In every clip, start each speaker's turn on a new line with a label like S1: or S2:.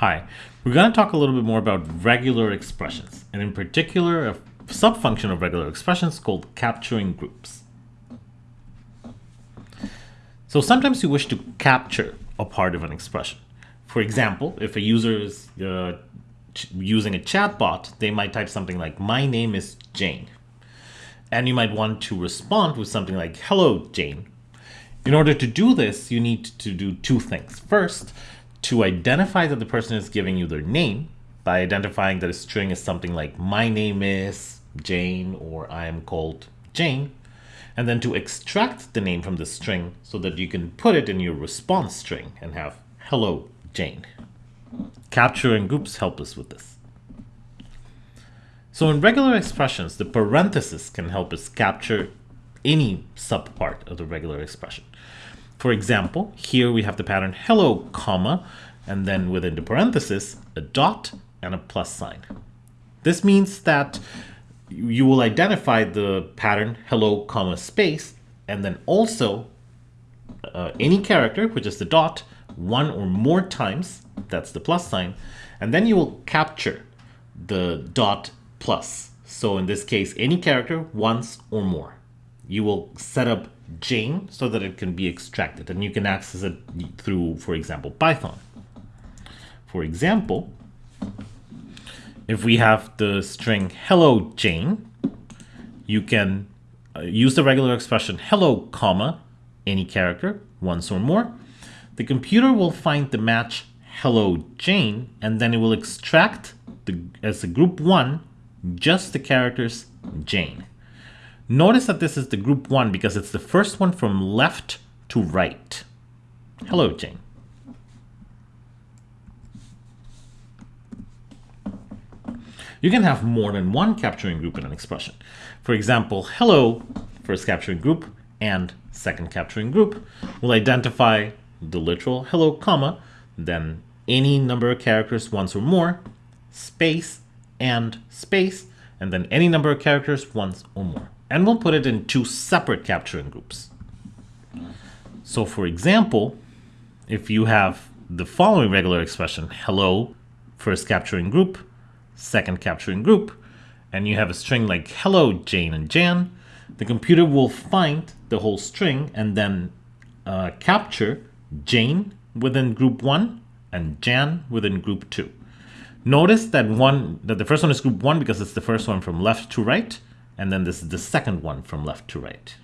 S1: Hi, we're going to talk a little bit more about regular expressions, and in particular, a subfunction of regular expressions called capturing groups. So sometimes you wish to capture a part of an expression. For example, if a user is uh, using a chatbot, they might type something like, my name is Jane. And you might want to respond with something like, hello, Jane. In order to do this, you need to do two things. First, to identify that the person is giving you their name by identifying that a string is something like my name is Jane or I am called Jane and then to extract the name from the string so that you can put it in your response string and have hello Jane. Capturing groups help us with this. So in regular expressions, the parenthesis can help us capture any subpart of the regular expression. For example, here we have the pattern hello, comma, and then within the parenthesis, a dot and a plus sign. This means that you will identify the pattern hello, comma, space, and then also uh, any character, which is the dot, one or more times, that's the plus sign, and then you will capture the dot plus. So in this case, any character once or more. You will set up Jane so that it can be extracted and you can access it through, for example, Python. For example, if we have the string hello Jane, you can uh, use the regular expression hello comma any character once or more. The computer will find the match hello Jane and then it will extract the, as a group one just the characters Jane. Notice that this is the group one because it's the first one from left to right. Hello, Jane. You can have more than one capturing group in an expression. For example, hello, first capturing group, and second capturing group will identify the literal hello, comma, then any number of characters once or more, space, and space, and then any number of characters once or more and we'll put it in two separate capturing groups. So for example, if you have the following regular expression, hello, first capturing group, second capturing group, and you have a string like hello, Jane and Jan, the computer will find the whole string and then uh, capture Jane within group one and Jan within group two. Notice that one that the first one is group one because it's the first one from left to right, and then this is the second one from left to right.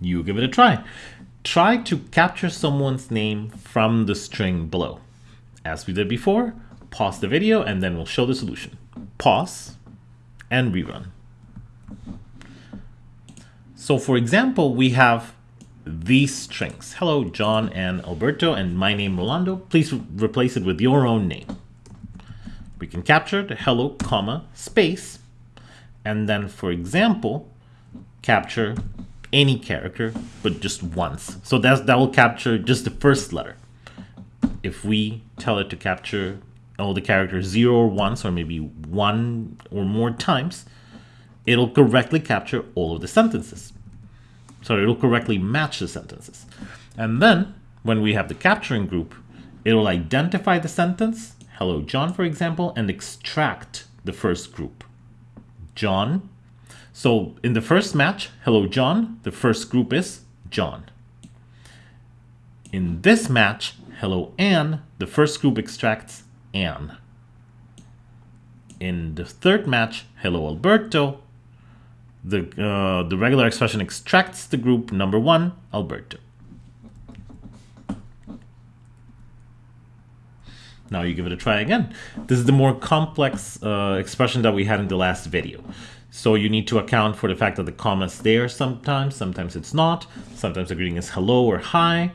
S1: You give it a try. Try to capture someone's name from the string below. As we did before, pause the video and then we'll show the solution. Pause and rerun. So for example, we have these strings. Hello, John and Alberto, and my name, Rolando. Please replace it with your own name we can capture the hello comma space and then for example capture any character but just once. So that's that will capture just the first letter. If we tell it to capture all the characters zero or once or maybe one or more times it'll correctly capture all of the sentences. So it'll correctly match the sentences. And then when we have the capturing group it will identify the sentence hello John, for example, and extract the first group. John. So in the first match, hello John, the first group is John. In this match, hello Anne, the first group extracts Anne. In the third match, hello Alberto, the, uh, the regular expression extracts the group number one, Alberto. Now you give it a try again. This is the more complex uh, expression that we had in the last video. So you need to account for the fact that the comma is there sometimes, sometimes it's not, sometimes the greeting is hello or hi.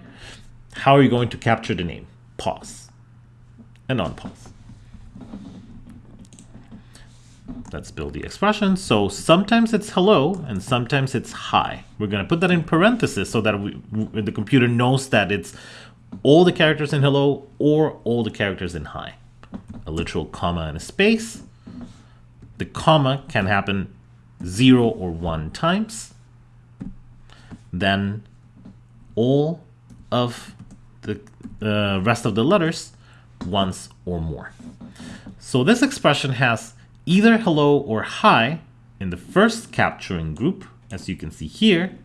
S1: How are you going to capture the name? Pause and unpause. Let's build the expression. So sometimes it's hello and sometimes it's hi. We're going to put that in parentheses so that we, the computer knows that it's all the characters in hello or all the characters in hi. A literal comma and a space. The comma can happen zero or one times. Then all of the uh, rest of the letters once or more. So this expression has either hello or hi in the first capturing group, as you can see here,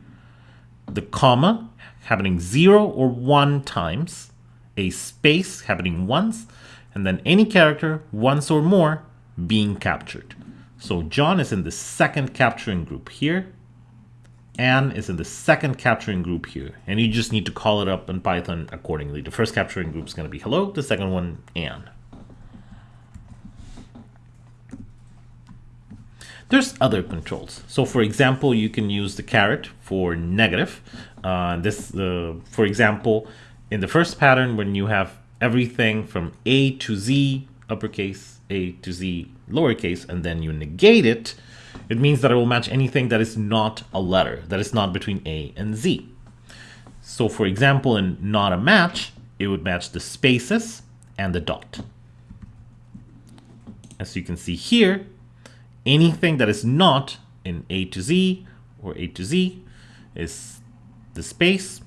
S1: the comma happening zero or one times, a space happening once, and then any character once or more being captured. So John is in the second capturing group here. Anne is in the second capturing group here. And you just need to call it up in Python accordingly. The first capturing group is going to be hello, the second one, Anne. There's other controls. So for example, you can use the caret for negative. Uh, this, uh, for example, in the first pattern, when you have everything from A to Z, uppercase, A to Z, lowercase, and then you negate it, it means that it will match anything that is not a letter, that is not between A and Z. So for example, in not a match, it would match the spaces and the dot. As you can see here, anything that is not in A to Z or A to Z is the space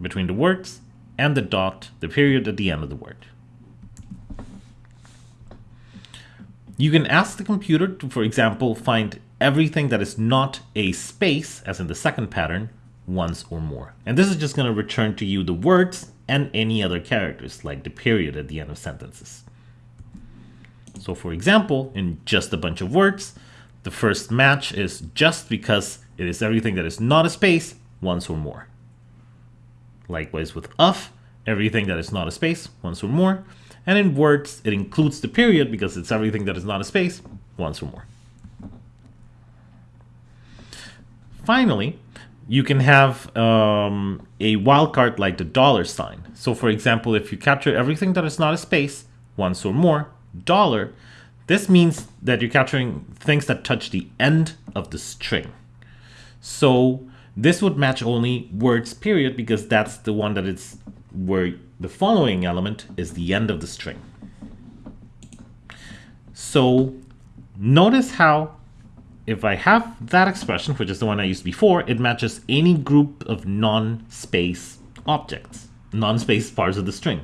S1: between the words and the dot, the period at the end of the word. You can ask the computer to, for example, find everything that is not a space, as in the second pattern, once or more. And this is just going to return to you the words and any other characters, like the period at the end of sentences. So for example, in just a bunch of words, the first match is just because it is everything that is not a space once or more. Likewise with of, everything that is not a space once or more. And in words, it includes the period because it's everything that is not a space once or more. Finally, you can have um, a wildcard like the dollar sign. So for example, if you capture everything that is not a space once or more, dollar, this means that you're capturing things that touch the end of the string. So this would match only words period because that's the one that it's where the following element is the end of the string. So notice how if I have that expression, which is the one I used before, it matches any group of non-space objects, non-space parts of the string.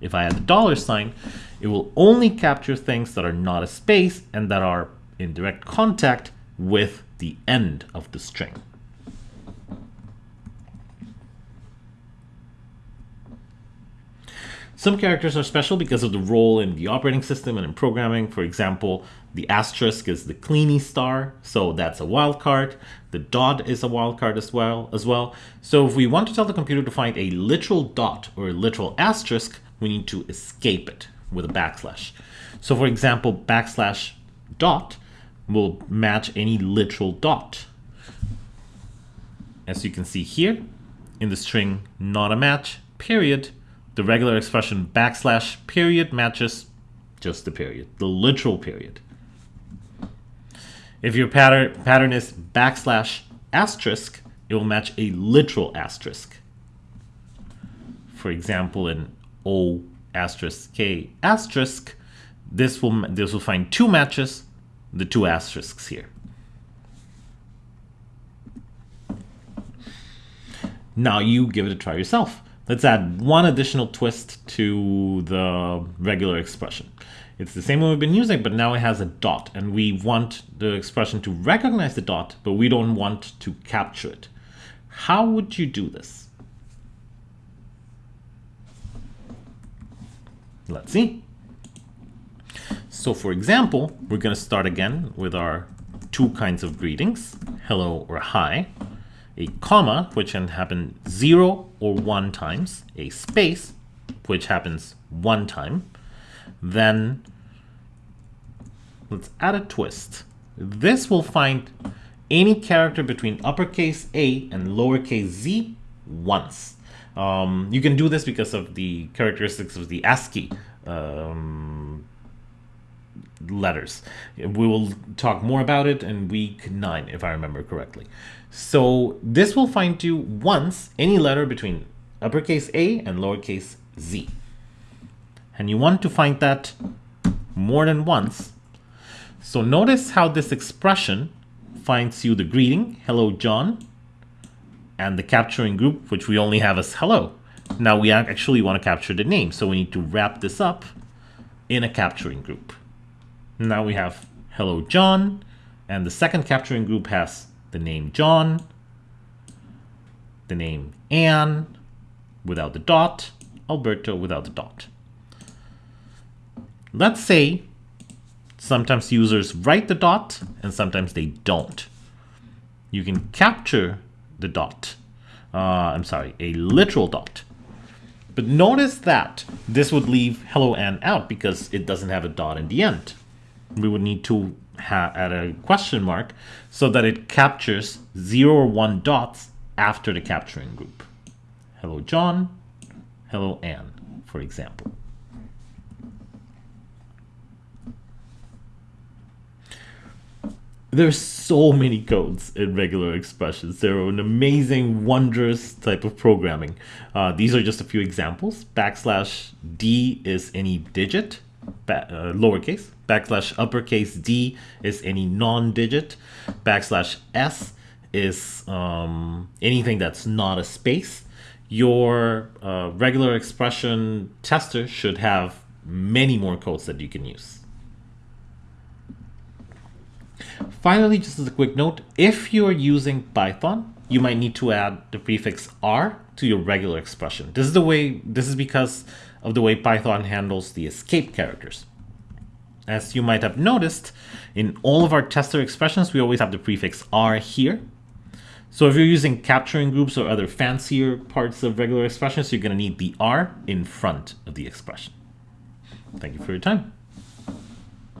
S1: If I add the dollar sign, it will only capture things that are not a space and that are in direct contact with the end of the string. Some characters are special because of the role in the operating system and in programming. For example, the asterisk is the Kleene star, so that's a wildcard. The dot is a wildcard as well, as well. So if we want to tell the computer to find a literal dot or a literal asterisk, we need to escape it with a backslash. So for example, backslash dot will match any literal dot. As you can see here, in the string not a match, period, the regular expression backslash period matches just the period, the literal period. If your pattern, pattern is backslash asterisk, it will match a literal asterisk. For example, in O asterisk K asterisk, this will, this will find two matches, the two asterisks here. Now you give it a try yourself. Let's add one additional twist to the regular expression. It's the same one we've been using, but now it has a dot, and we want the expression to recognize the dot, but we don't want to capture it. How would you do this? Let's see. So for example, we're going to start again with our two kinds of greetings, hello or hi a comma, which can happen zero or one times, a space, which happens one time, then let's add a twist. This will find any character between uppercase A and lowercase z once. Um, you can do this because of the characteristics of the ASCII um, letters. We will talk more about it in week 9, if I remember correctly. So this will find you once any letter between uppercase A and lowercase z. And you want to find that more than once. So notice how this expression finds you the greeting, hello John, and the capturing group, which we only have as hello. Now we actually want to capture the name, so we need to wrap this up in a capturing group. Now we have hello John, and the second capturing group has the name John, the name Anne without the dot, Alberto without the dot. Let's say sometimes users write the dot and sometimes they don't. You can capture the dot. Uh, I'm sorry, a literal dot. But notice that this would leave hello Anne out because it doesn't have a dot in the end. We would need to add a question mark so that it captures zero or one dots after the capturing group. Hello John, hello Anne, for example. There's so many codes in regular expressions. They're an amazing, wondrous type of programming. Uh, these are just a few examples. Backslash D is any digit, uh, lowercase. Backslash uppercase D is any non-digit. Backslash S is um, anything that's not a space. Your uh, regular expression tester should have many more codes that you can use. Finally, just as a quick note, if you're using Python, you might need to add the prefix R to your regular expression. This is the way, this is because of the way Python handles the escape characters. As you might have noticed, in all of our tester expressions, we always have the prefix R here. So if you're using capturing groups or other fancier parts of regular expressions, you're going to need the R in front of the expression. Thank you for your time.